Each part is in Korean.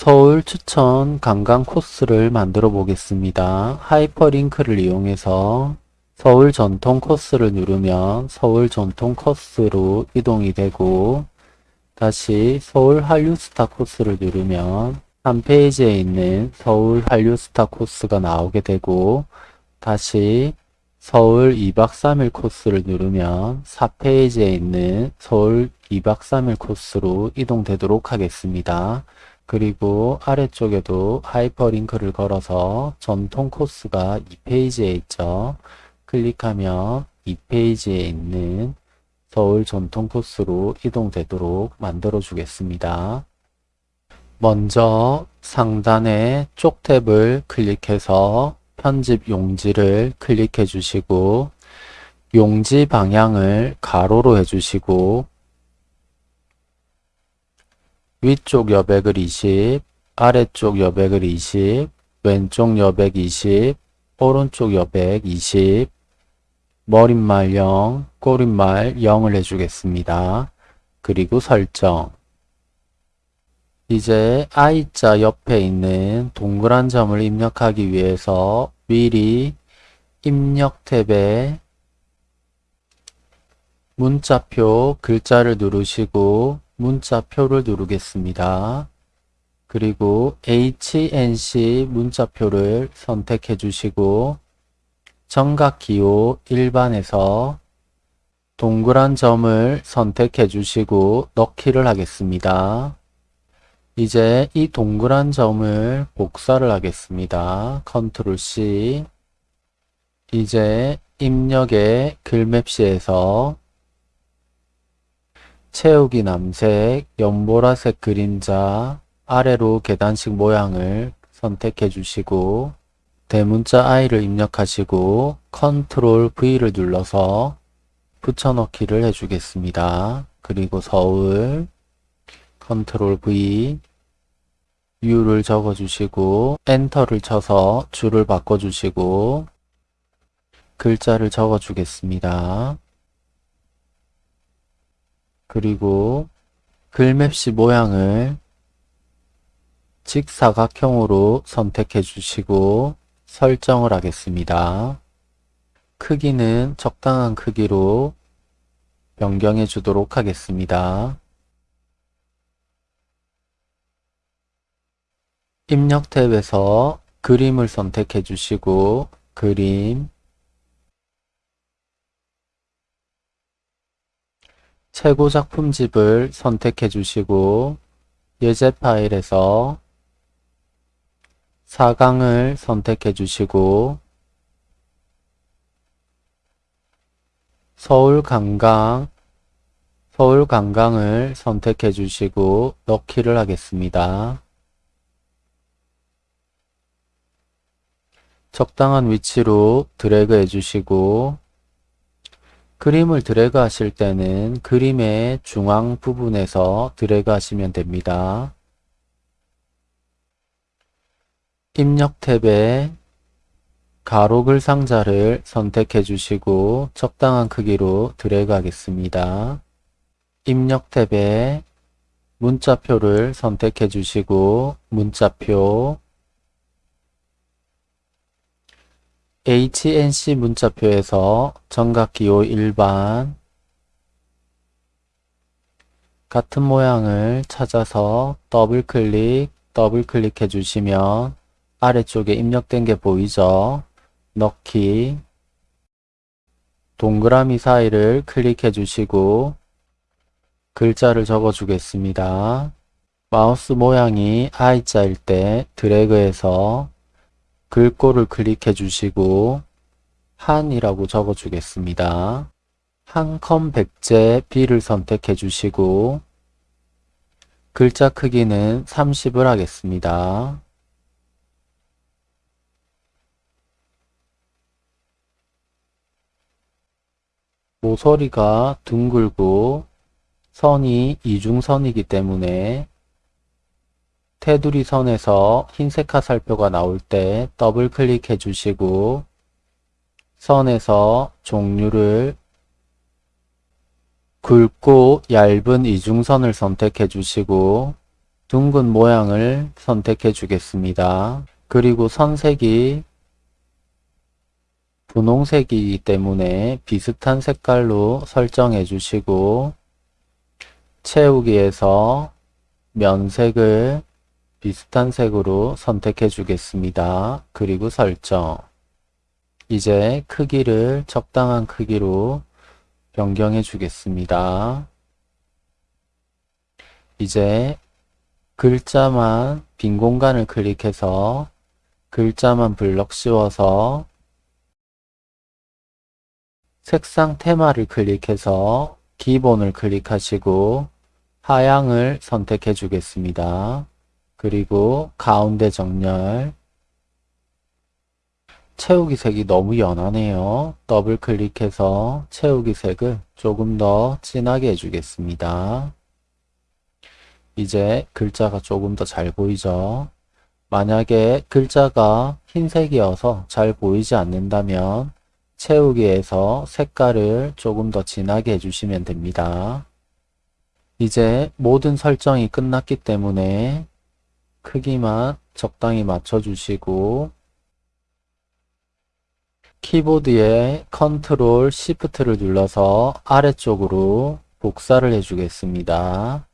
서울 추천 관광 코스를 만들어 보겠습니다. 하이퍼링크를 이용해서 서울 전통 코스를 누르면 서울 전통 코스로 이동이 되고 다시 서울 한류스타 코스를 누르면 3페이지에 있는 서울 한류스타 코스가 나오게 되고 다시 서울 2박 3일 코스를 누르면 4페이지에 있는 서울 2박 3일 코스로 이동되도록 하겠습니다. 그리고 아래쪽에도 하이퍼링크를 걸어서 전통 코스가 2페이지에 있죠. 클릭하면 2페이지에 있는 서울 전통 코스로 이동되도록 만들어 주겠습니다. 먼저 상단의 쪽 탭을 클릭해서 편집 용지를 클릭해 주시고 용지 방향을 가로로 해주시고 위쪽 여백을 20, 아래쪽 여백을 20, 왼쪽 여백 20, 오른쪽 여백 20, 머릿말 0, 꼬릿말 0을 해주겠습니다. 그리고 설정 이제 I자 옆에 있는 동그란 점을 입력하기 위해서 미리 입력 탭에 문자표 글자를 누르시고 문자표를 누르겠습니다. 그리고 HNC 문자표를 선택해 주시고 정각기호 1반에서 동그란 점을 선택해 주시고 넣기를 하겠습니다. 이제 이 동그란 점을 복사를 하겠습니다. 컨트롤 C 이제 입력의 글맵시에서 채우기 남색, 연보라색 그림자 아래로 계단식 모양을 선택해 주시고 대문자 I를 입력하시고 컨트롤 V를 눌러서 붙여넣기를 해주겠습니다. 그리고 서울 컨트롤 V U를 적어주시고 엔터를 쳐서 줄을 바꿔주시고 글자를 적어주겠습니다. 그리고 글맵시 모양을 직사각형으로 선택해 주시고 설정을 하겠습니다. 크기는 적당한 크기로 변경해 주도록 하겠습니다. 입력 탭에서 그림을 선택해 주시고 그림 최고 작품집을 선택해 주시고 예제 파일에서 4강을 선택해 주시고 서울 관광 서울 관광을 선택해 주시고 넣기를 하겠습니다. 적당한 위치로 드래그 해주시고 그림을 드래그 하실 때는 그림의 중앙 부분에서 드래그 하시면 됩니다. 입력 탭에 가로글 상자를 선택해 주시고 적당한 크기로 드래그 하겠습니다. 입력 탭에 문자표를 선택해 주시고 문자표 HNC 문자표에서 전각기호 일반 같은 모양을 찾아서 더블클릭 더블클릭 해 주시면 아래쪽에 입력된 게 보이죠? 넣기 동그라미 사이를 클릭해 주시고 글자를 적어 주겠습니다. 마우스 모양이 I자일 때 드래그해서 글꼴을 클릭해 주시고 한이라고 적어 주겠습니다. 한컴 백제 B를 선택해 주시고 글자 크기는 30을 하겠습니다. 모서리가 둥글고 선이 이중선이기 때문에 테두리 선에서 흰색 화살표가 나올 때 더블 클릭해 주시고 선에서 종류를 굵고 얇은 이중선을 선택해 주시고 둥근 모양을 선택해 주겠습니다. 그리고 선색이 분홍색이기 때문에 비슷한 색깔로 설정해 주시고 채우기에서 면색을 비슷한 색으로 선택해 주겠습니다. 그리고 설정 이제 크기를 적당한 크기로 변경해 주겠습니다. 이제 글자만 빈 공간을 클릭해서 글자만 블럭 씌워서 색상 테마를 클릭해서 기본을 클릭하시고 하향을 선택해 주겠습니다. 그리고 가운데 정렬 채우기 색이 너무 연하네요. 더블 클릭해서 채우기 색을 조금 더 진하게 해주겠습니다. 이제 글자가 조금 더 잘 보이죠? 만약에 글자가 흰색이어서 잘 보이지 않는다면 채우기에서 색깔을 조금 더 진하게 해주시면 됩니다. 이제 모든 설정이 끝났기 때문에 크기만 적당히 맞춰주시고 키보드에 컨트롤 시프트를 눌러서 아래쪽으로 복사를 해주겠습니다.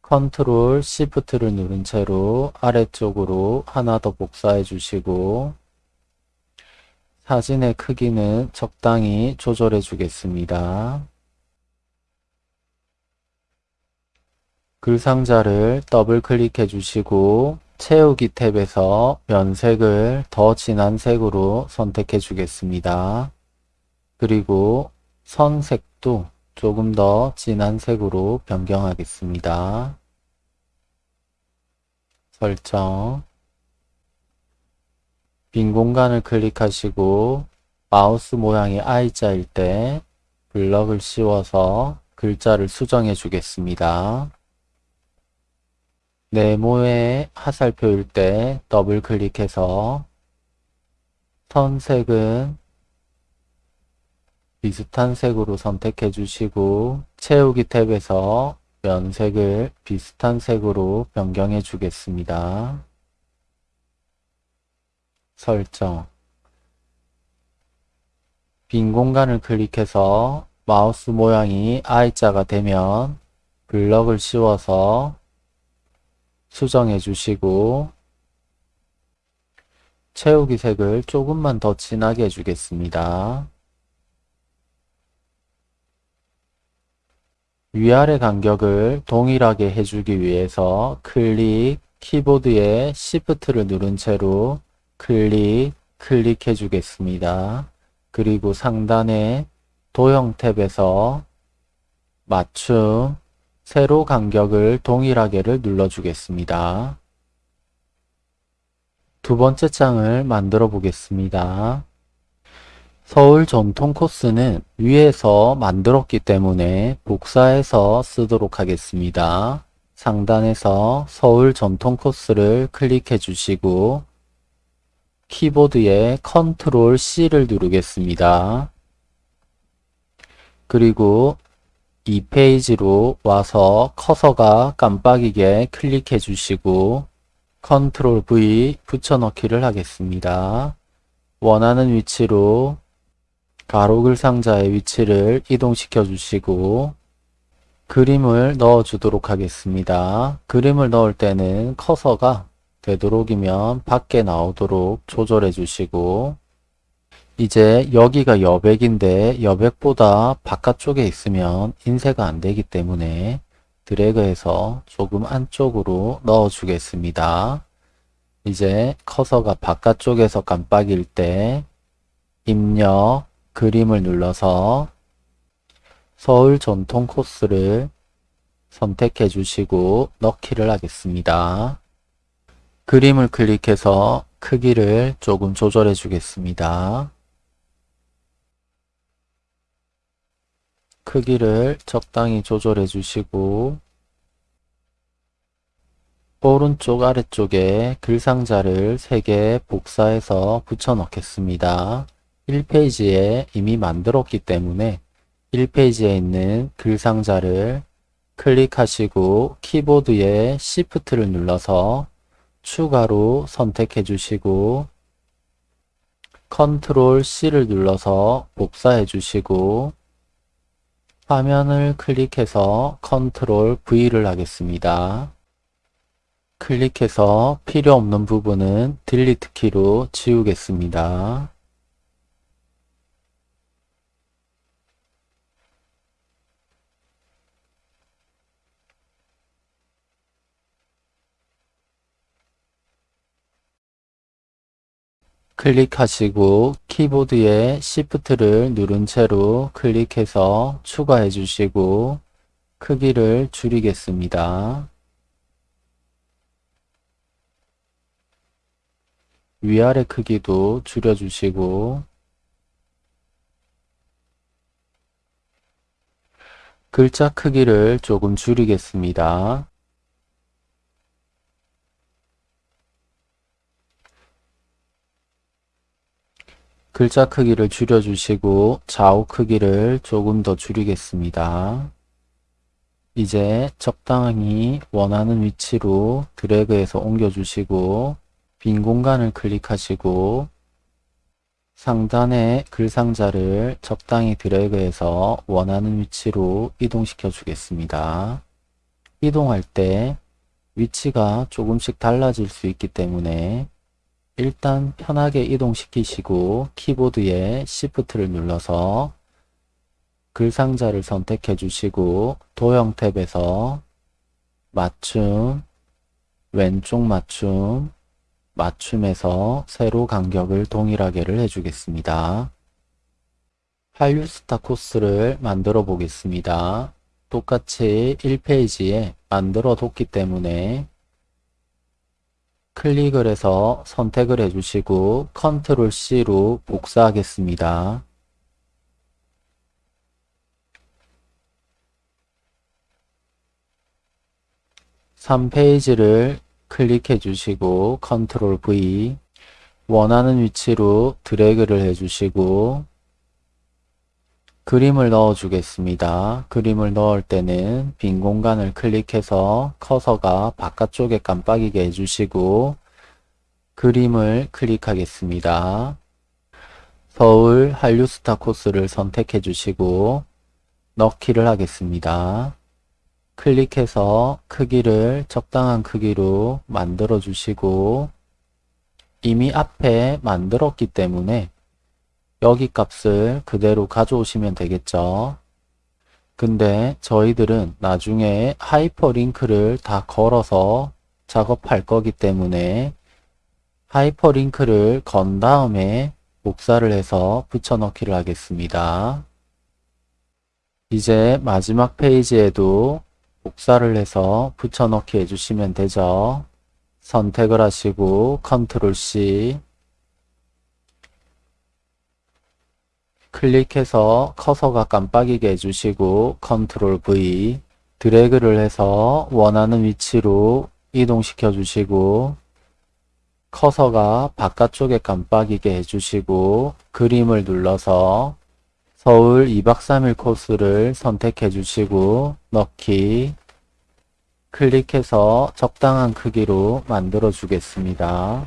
컨트롤 시프트를 누른 채로 아래쪽으로 하나 더 복사해 주시고 사진의 크기는 적당히 조절해 주겠습니다. 글 상자를 더블 클릭해 주시고 채우기 탭에서 면색을 더 진한 색으로 선택해 주겠습니다. 그리고 선색도 조금 더 진한 색으로 변경하겠습니다. 설정 빈 공간을 클릭하시고 마우스 모양이 I자일 때 블럭을 씌워서 글자를 수정해 주겠습니다. 네모의 화살표일 때 더블 클릭해서 선색은 비슷한 색으로 선택해 주시고 채우기 탭에서 면색을 비슷한 색으로 변경해 주겠습니다. 설정 빈 공간을 클릭해서 마우스 모양이 I자가 되면 블럭을 씌워서 수정해 주시고 채우기 색을 조금만 더 진하게 해주겠습니다. 위아래 간격을 동일하게 해주기 위해서 클릭, 키보드에 Shift를 누른 채로 클릭, 클릭해 주겠습니다. 그리고 상단에 도형 탭에서 맞춤, 세로 간격을 동일하게를 눌러주겠습니다. 두 번째 장을 만들어 보겠습니다. 서울 전통 코스는 위에서 만들었기 때문에 복사해서 쓰도록 하겠습니다. 상단에서 서울 전통 코스를 클릭해 주시고 키보드에 컨트롤 C를 누르겠습니다. 그리고 이 페이지로 와서 커서가 깜빡이게 클릭해 주시고 컨트롤 V 붙여넣기를 하겠습니다. 원하는 위치로 가로글 상자의 위치를 이동시켜 주시고 그림을 넣어 주도록 하겠습니다. 그림을 넣을 때는 커서가 되도록이면 밖에 나오도록 조절해 주시고 이제 여기가 여백인데 여백보다 바깥쪽에 있으면 인쇄가 안 되기 때문에 드래그해서 조금 안쪽으로 넣어 주겠습니다. 이제 커서가 바깥쪽에서 깜빡일 때 입력 그림을 눌러서 서울 전통 코스를 선택해 주시고 넣기를 하겠습니다. 그림을 클릭해서 크기를 조금 조절해 주겠습니다. 크기를 적당히 조절해 주시고 오른쪽 아래쪽에 글상자를 3개 복사해서 붙여 넣겠습니다. 1페이지에 이미 만들었기 때문에 1페이지에 있는 글상자를 클릭하시고 키보드에 시프트를 눌러서 추가로 선택해 주시고 컨트롤 C를 눌러서 복사해 주시고 화면을 클릭해서 컨트롤 V를 하겠습니다. 클릭해서 필요 없는 부분은 딜리트 키로 지우겠습니다. 클릭하시고 키보드에 Shift를 누른 채로 클릭해서 추가해 주시고 크기를 줄이겠습니다. 위아래 크기도 줄여주시고 글자 크기를 조금 줄이겠습니다. 글자 크기를 줄여주시고 좌우 크기를 조금 더 줄이겠습니다. 이제 적당히 원하는 위치로 드래그해서 옮겨주시고 빈 공간을 클릭하시고 상단의 글 상자를 적당히 드래그해서 원하는 위치로 이동시켜 주겠습니다. 이동할 때 위치가 조금씩 달라질 수 있기 때문에 일단 편하게 이동시키시고 키보드에 Shift를 눌러서 글 상자를 선택해 주시고 도형 탭에서 맞춤, 왼쪽 맞춤, 맞춤에서 세로 간격을 동일하게를 해주겠습니다. 한류스타 코스를 만들어 보겠습니다. 똑같이 1페이지에 만들어 뒀기 때문에 클릭을 해서 선택을 해주시고 컨트롤 C로 복사하겠습니다. (3페이지를) 클릭해 주시고 컨트롤 V 원하는 위치로 드래그를 해 주시고 그림을 넣어 주겠습니다. 그림을 넣을 때는 빈 공간을 클릭해서 커서가 바깥쪽에 깜빡이게 해주시고 그림을 클릭하겠습니다. 서울 한류스타 코스를 선택해 주시고 넣기를 하겠습니다. 클릭해서 크기를 적당한 크기로 만들어 주시고 이미 앞에 만들었기 때문에 여기 값을 그대로 가져오시면 되겠죠. 근데 저희들은 나중에 하이퍼링크를 다 걸어서 작업할 거기 때문에 하이퍼링크를 건 다음에 복사를 해서 붙여넣기를 하겠습니다. 이제 마지막 페이지에도 복사를 해서 붙여넣기 해주시면 되죠. 선택을 하시고 컨트롤 C 클릭해서 커서가 깜빡이게 해주시고 컨트롤 V 드래그를 해서 원하는 위치로 이동시켜 주시고 커서가 바깥쪽에 깜빡이게 해주시고 그림을 눌러서 서울 2박 3일 코스를 선택해 주시고 넣기 클릭해서 적당한 크기로 만들어 주겠습니다.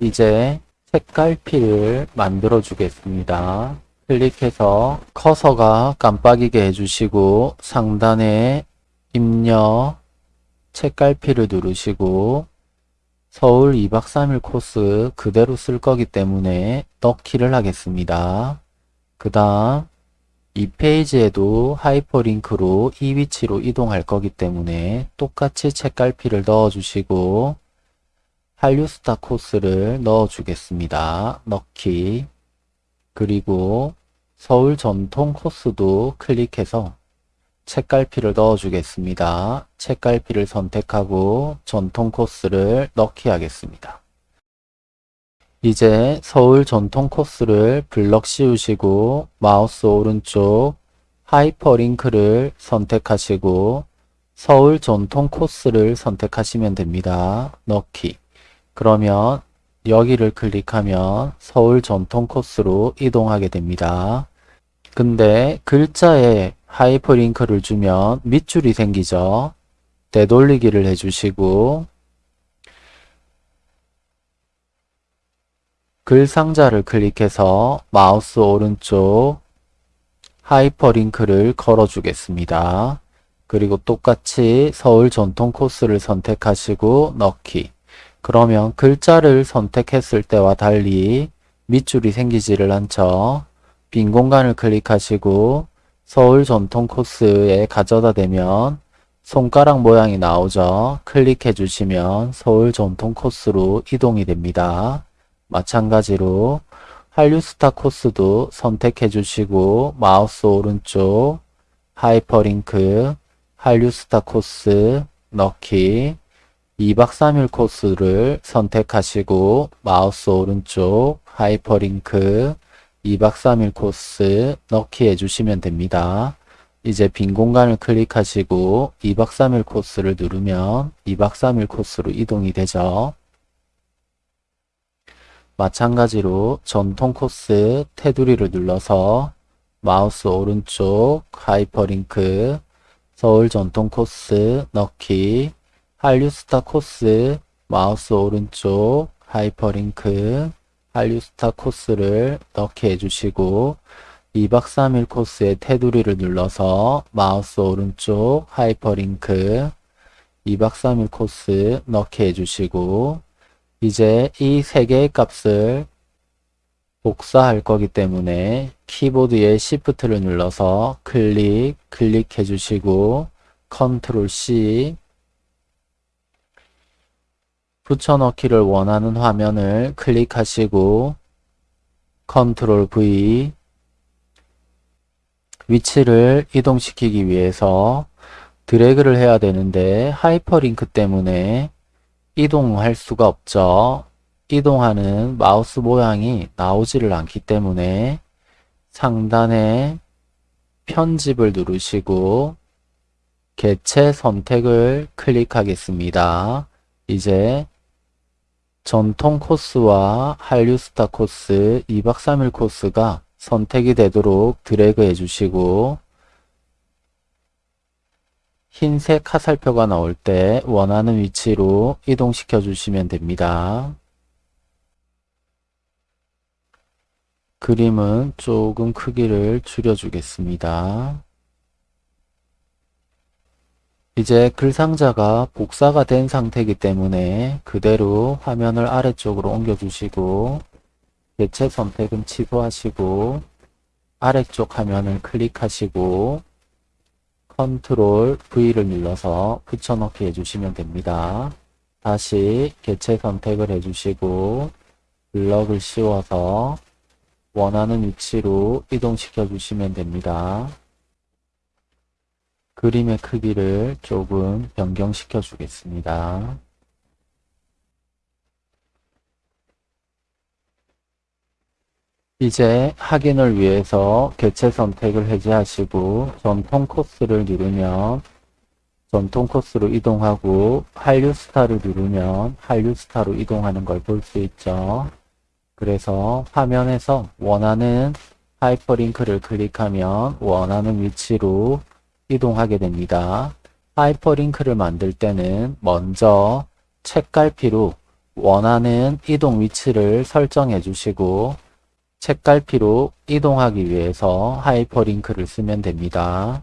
이제 색깔피를 만들어 주겠습니다. 클릭해서 커서가 깜빡이게 해주시고 상단에 입력 책갈피를 누르시고 서울 2박 3일 코스 그대로 쓸 거기 때문에 넣기를 하겠습니다. 그 다음 이 페이지에도 하이퍼링크로 이 위치로 이동할 거기 때문에 똑같이 책갈피를 넣어주시고 한류스타 코스를 넣어주겠습니다. 넣기 그리고 서울 전통 코스도 클릭해서 책갈피를 넣어주겠습니다. 책갈피를 선택하고 전통 코스를 넣기 하겠습니다. 이제 서울 전통 코스를 블럭 씌우시고 마우스 오른쪽 하이퍼링크를 선택하시고 서울 전통 코스를 선택하시면 됩니다. 넣기 그러면 여기를 클릭하면 서울 전통 코스로 이동하게 됩니다. 근데 글자에 하이퍼링크를 주면 밑줄이 생기죠. 되돌리기를 해주시고 글 상자를 클릭해서 마우스 오른쪽 하이퍼링크를 걸어주겠습니다. 그리고 똑같이 서울 전통 코스를 선택하시고 넣기. 그러면 글자를 선택했을 때와 달리 밑줄이 생기지를 않죠. 빈 공간을 클릭하시고 서울 전통 코스에 가져다 대면 손가락 모양이 나오죠. 클릭해 주시면 서울 전통 코스로 이동이 됩니다. 마찬가지로 한류스타 코스도 선택해 주시고 마우스 오른쪽 하이퍼링크 한류스타 코스 넣기 2박 3일 코스를 선택하시고 마우스 오른쪽 하이퍼링크 2박 3일 코스 넣기 해주시면 됩니다. 이제 빈 공간을 클릭하시고 2박 3일 코스를 누르면 2박 3일 코스로 이동이 되죠. 마찬가지로 전통 코스 테두리를 눌러서 마우스 오른쪽 하이퍼링크 서울 전통 코스 넣기 한류스타 코스 마우스 오른쪽 하이퍼링크 한류스타 코스를 넣게 해주시고 2박 3일 코스의 테두리를 눌러서 마우스 오른쪽 하이퍼링크 2박 3일 코스 넣게 해주시고 이제 이 세 개의 값을 복사할 거기 때문에 키보드의 Shift를 눌러서 클릭, 클릭해 주시고 컨트롤 C 붙여넣기를 원하는 화면을 클릭하시고 컨트롤 V 위치를 이동시키기 위해서 드래그를 해야 되는데 하이퍼링크 때문에 이동할 수가 없죠. 이동하는 마우스 모양이 나오지를 않기 때문에 상단에 편집을 누르시고 개체 선택을 클릭하겠습니다. 이제 전통 코스와 한류스타 코스 2박 3일 코스가 선택이 되도록 드래그 해주시고 흰색 화살표가 나올 때 원하는 위치로 이동시켜 주시면 됩니다. 그림은 조금 크기를 줄여주겠습니다. 이제 글상자가 복사가 된 상태이기 때문에 그대로 화면을 아래쪽으로 옮겨주시고 개체 선택은 취소하시고 아래쪽 화면을 클릭하시고 컨트롤 V를 눌러서 붙여넣기 해주시면 됩니다. 다시 개체 선택을 해주시고 블럭을 씌워서 원하는 위치로 이동시켜 주시면 됩니다. 그림의 크기를 조금 변경시켜 주겠습니다. 이제 확인을 위해서 개체 선택을 해제하시고 전통 코스를 누르면 전통 코스로 이동하고 한류 스타를 누르면 한류 스타로 이동하는 걸 볼 수 있죠. 그래서 화면에서 원하는 하이퍼링크를 클릭하면 원하는 위치로 이동하게 됩니다. 하이퍼링크를 만들 때는 먼저 책갈피로 원하는 이동 위치를 설정해 주시고 책갈피로 이동하기 위해서 하이퍼링크를 쓰면 됩니다.